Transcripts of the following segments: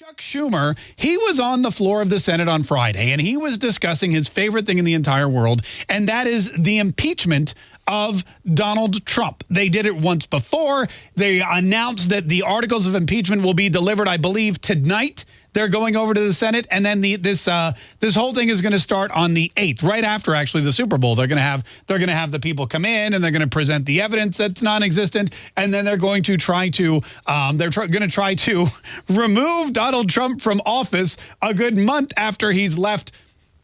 Chuck Schumer, he was on the floor of the Senate on Friday, and he was discussing his favorite thing in the entire world, and that is the impeachment of Donald Trump. They did it once before. They announced that the articles of impeachment will be delivered, I believe, tonight they're going over to the Senate, and then the, this uh, this whole thing is going to start on the 8th, right after actually the Super Bowl. They're going to have they're going to have the people come in, and they're going to present the evidence that's non-existent, and then they're going to try to um, they're going to try to remove Donald Trump from office a good month after he's left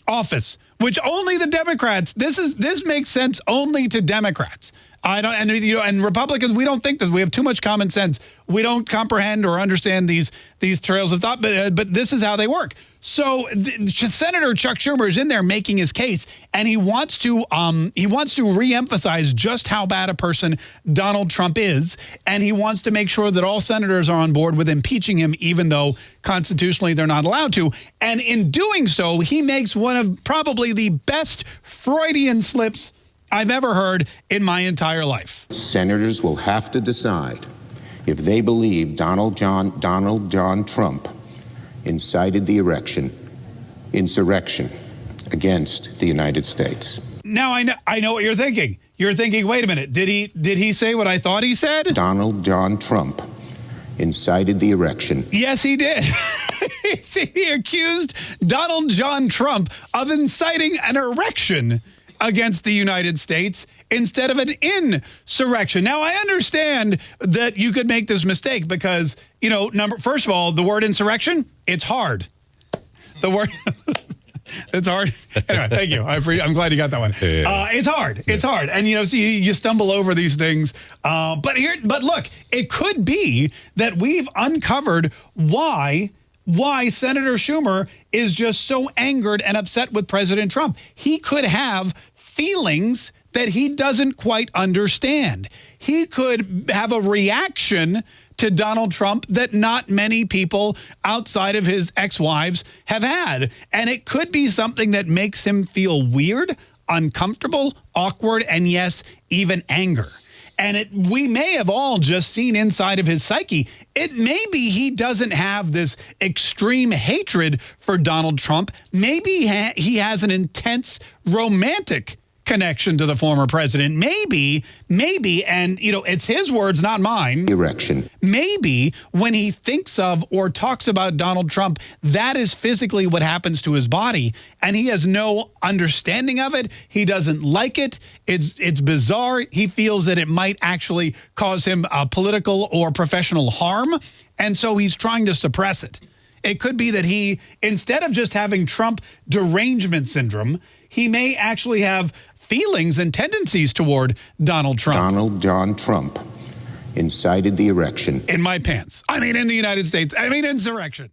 office, which only the Democrats. This is this makes sense only to Democrats. I don't, and you know, and Republicans, we don't think that we have too much common sense. We don't comprehend or understand these these trails of thought, but uh, but this is how they work. So the, Senator Chuck Schumer is in there making his case, and he wants to um he wants to reemphasize just how bad a person Donald Trump is, and he wants to make sure that all senators are on board with impeaching him, even though constitutionally they're not allowed to. And in doing so, he makes one of probably the best Freudian slips I've ever heard in my entire life. Senators will have to decide if they believe Donald John, Donald John Trump incited the erection, insurrection against the United States. Now I know, I know what you're thinking. You're thinking, wait a minute, did he did he say what I thought he said? Donald John Trump incited the erection. Yes, he did. he accused Donald John Trump of inciting an erection against the United States instead of an insurrection. Now, I understand that you could make this mistake because, you know, number first of all, the word insurrection, it's hard. The word... it's hard. Anyway, thank you. I am glad you got that one. Yeah. Uh, it's hard. It's yeah. hard. And, you know, so you, you stumble over these things. Uh, but here, but look, it could be that we've uncovered why why Senator Schumer is just so angered and upset with President Trump. He could have feelings that he doesn't quite understand. He could have a reaction to Donald Trump that not many people outside of his ex-wives have had. And it could be something that makes him feel weird, uncomfortable, awkward, and yes, even anger. And it, we may have all just seen inside of his psyche. It may be he doesn't have this extreme hatred for Donald Trump. Maybe he has an intense romantic connection to the former president. Maybe, maybe, and you know, it's his words, not mine. Erection. Maybe when he thinks of or talks about Donald Trump, that is physically what happens to his body, and he has no understanding of it. He doesn't like it. It's it's bizarre. He feels that it might actually cause him a political or professional harm, and so he's trying to suppress it. It could be that he, instead of just having Trump derangement syndrome, he may actually have feelings and tendencies toward Donald Trump. Donald John Trump incited the erection. In my pants. I mean, in the United States. I mean, insurrection.